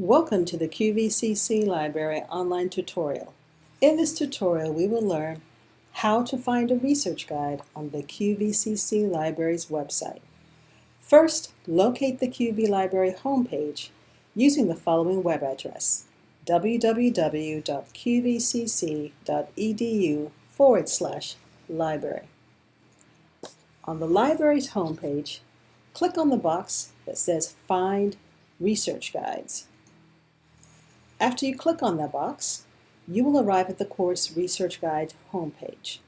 Welcome to the QVCC Library online tutorial. In this tutorial, we will learn how to find a research guide on the QVCC Library's website. First, locate the QV Library homepage using the following web address, www.qvcc.edu forward slash library. On the library's homepage, click on the box that says Find Research Guides. After you click on that box, you will arrive at the course Research Guide homepage.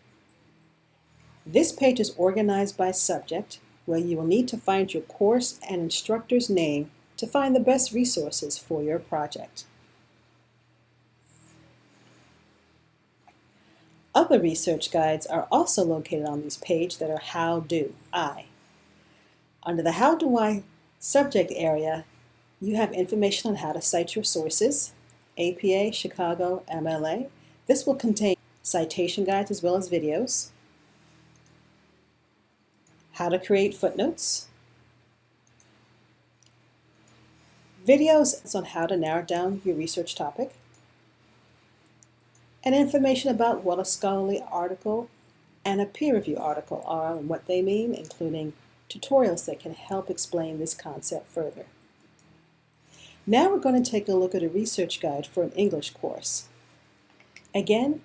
This page is organized by subject, where you will need to find your course and instructor's name to find the best resources for your project. Other research guides are also located on this page that are How Do I. Under the How Do I subject area, you have information on how to cite your sources, APA, Chicago, MLA. This will contain citation guides as well as videos, how to create footnotes, videos on how to narrow down your research topic, and information about what a scholarly article and a peer review article are and what they mean, including tutorials that can help explain this concept further. Now we're going to take a look at a research guide for an English course. Again,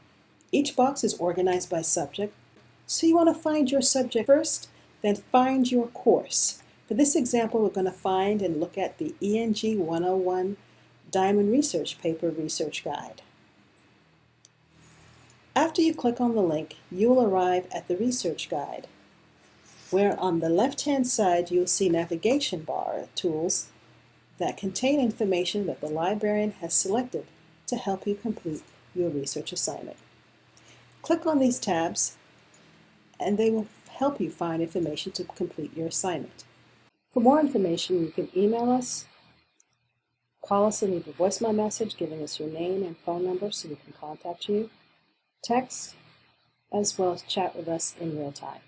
each box is organized by subject, so you want to find your subject first, then find your course. For this example, we're going to find and look at the ENG 101 Diamond Research Paper Research Guide. After you click on the link, you will arrive at the research guide, where on the left-hand side you'll see navigation bar tools that contain information that the librarian has selected to help you complete your research assignment. Click on these tabs and they will help you find information to complete your assignment. For more information, you can email us, call us and leave a voicemail message giving us your name and phone number so we can contact you, text, as well as chat with us in real time.